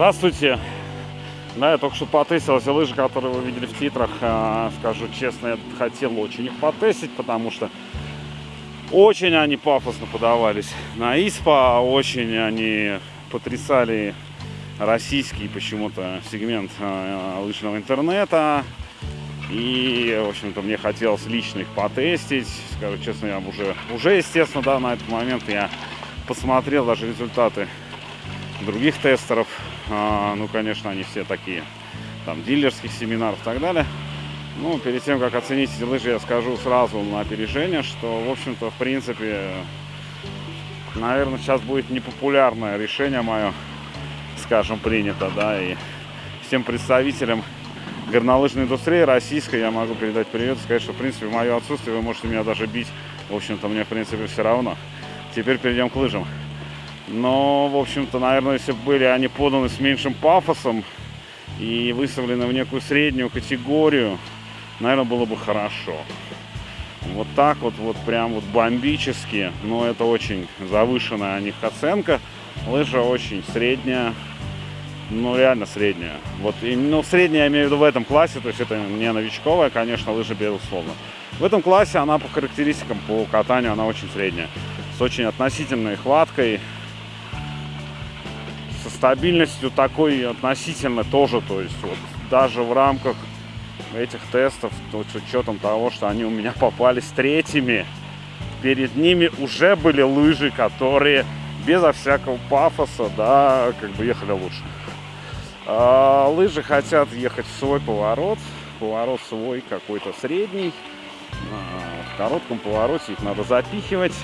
Здравствуйте! Да, я только что потестил эти лыжи, которые вы видели в титрах. А, Скажу честно, я хотел очень их потестить, потому что очень они пафосно подавались на ИСПА, очень они потрясали российский почему-то сегмент а, лыжного интернета. И, в общем-то, мне хотелось лично их потестить. Скажу честно, я уже, уже, естественно, да, на этот момент я посмотрел даже результаты других тестеров. А, ну, конечно, они все такие, там, дилерских семинаров и так далее. Ну, перед тем, как оценить эти лыжи, я скажу сразу на опережение, что, в общем-то, в принципе, наверное, сейчас будет непопулярное решение мое, скажем, принято, да, и всем представителям горнолыжной индустрии российской я могу передать привет и сказать, что, в принципе, в мое отсутствие вы можете меня даже бить. В общем-то, мне, в принципе, все равно. Теперь перейдем к лыжам. Но, в общем-то, наверное, если бы были они поданы с меньшим пафосом и выставлены в некую среднюю категорию, наверное, было бы хорошо. Вот так вот, вот прям вот бомбически, но это очень завышенная о них оценка. Лыжа очень средняя, ну реально средняя. Вот, и, ну средняя я имею в виду в этом классе, то есть это не новичковая, конечно, лыжа безусловно. В этом классе она по характеристикам, по катанию, она очень средняя. С очень относительной хваткой, стабильностью такой относительно тоже, то есть вот даже в рамках этих тестов, то, с учетом того, что они у меня попались третьими, перед ними уже были лыжи, которые безо всякого пафоса, да, как бы ехали лучше. А, лыжи хотят ехать в свой поворот, поворот свой какой-то средний, а, в коротком повороте их надо запихивать,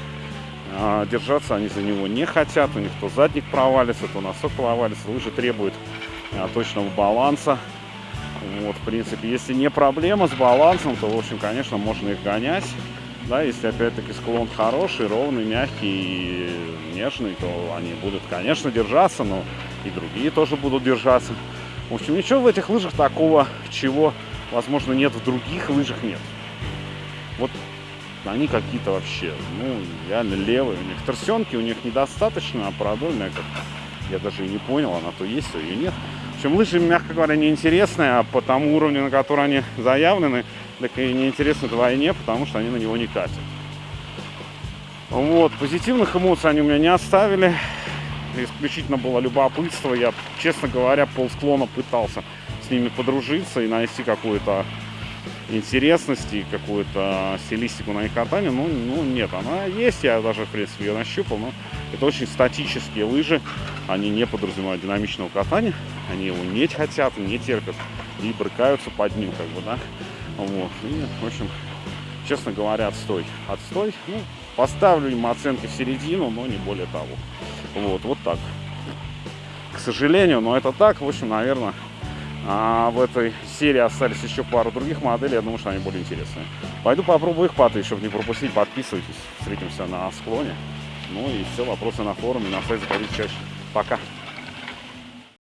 а, держаться они за него не хотят, у них то задник провалится, то носок провалится, лыжи требуют а, точного баланса. Вот, в принципе, если не проблема с балансом, то, в общем, конечно, можно их гонять. Да, если опять-таки склон хороший, ровный, мягкий, нежный, то они будут, конечно, держаться, но и другие тоже будут держаться. В общем, ничего в этих лыжах такого, чего, возможно, нет в других лыжах, нет. Вот они какие-то вообще, ну, реально левые. У них торсенки, у них недостаточно, а продольная как я даже и не понял, она то есть, то ее нет. В общем, лыжи, мягко говоря, неинтересные, а по тому уровню, на который они заявлены, так и неинтересны вдвойне, потому что они на него не катят. Вот, позитивных эмоций они у меня не оставили. Исключительно было любопытство. Я, честно говоря, полсклона пытался с ними подружиться и найти какую-то интересность и какую-то стилистику на их катании. Ну, ну, нет, она есть, я даже, в принципе, ее нащупал, но это очень статические лыжи, они не подразумевают динамичного катания, они его не хотят, не терпят и брыкаются под ним, как бы, да. Вот, и, в общем, честно говоря, отстой. Отстой, ну, поставлю им оценки в середину, но не более того. Вот, вот так. К сожалению, но это так, в общем, наверное, а в этой серии остались еще пару других моделей, я думаю, что они более интересные. Пойду попробую их потыть, чтобы не пропустить. Подписывайтесь, встретимся на склоне. Ну и все, вопросы на форуме, на сайт заходите чаще. Пока.